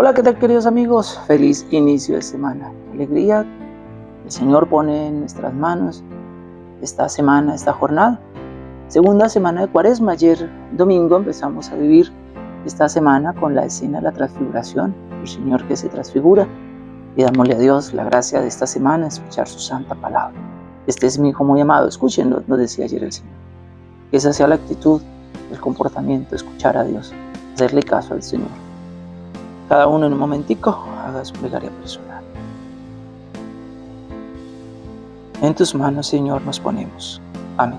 Hola, ¿qué tal queridos amigos? Feliz inicio de semana. Alegría. El Señor pone en nuestras manos esta semana, esta jornada. Segunda semana de cuaresma. Ayer domingo empezamos a vivir esta semana con la escena de la transfiguración. El Señor que se transfigura. Y dámosle a Dios la gracia de esta semana, escuchar su santa palabra. Este es mi hijo muy amado. Escúchenlo, nos decía ayer el Señor. Que esa sea la actitud, el comportamiento, escuchar a Dios, hacerle caso al Señor. Cada uno en un momentico haga su plegaria personal. En tus manos, Señor, nos ponemos. Amén.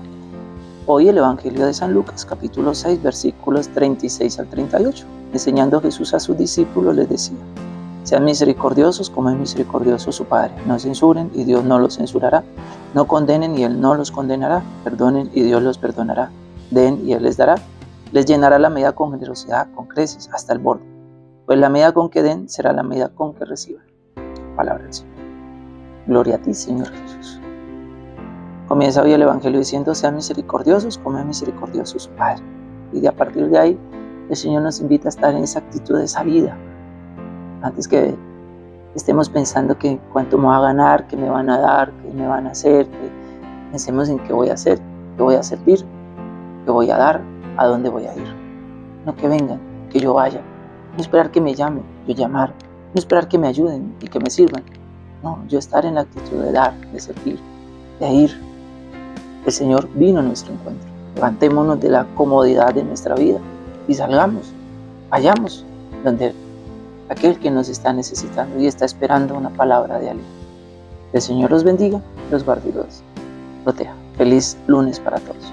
Hoy el Evangelio de San Lucas, capítulo 6, versículos 36 al 38. Enseñando Jesús a sus discípulos, les decía, sean misericordiosos como es misericordioso su Padre. No censuren y Dios no los censurará. No condenen y Él no los condenará. Perdonen y Dios los perdonará. Den y Él les dará. Les llenará la medida con generosidad, con creces, hasta el borde pues la medida con que den será la medida con que reciban. Palabra del Señor. Gloria a ti, Señor Jesús. Comienza hoy el Evangelio diciendo, sean misericordiosos como es misericordioso su Padre. Y de a partir de ahí, el Señor nos invita a estar en esa actitud de salida. Antes que estemos pensando que cuánto me va a ganar, qué me van a dar, qué me van a hacer, que pensemos en qué voy a hacer, qué voy a servir, qué voy a dar, a dónde voy a ir. No que vengan, que yo vaya, no esperar que me llamen, yo llamar. No esperar que me ayuden y que me sirvan. No, yo estar en la actitud de dar, de servir, de ir. El Señor vino a nuestro encuentro. Levantémonos de la comodidad de nuestra vida y salgamos, vayamos donde aquel que nos está necesitando y está esperando una palabra de aliento. El Señor los bendiga, los guarde y los proteja. Feliz lunes para todos.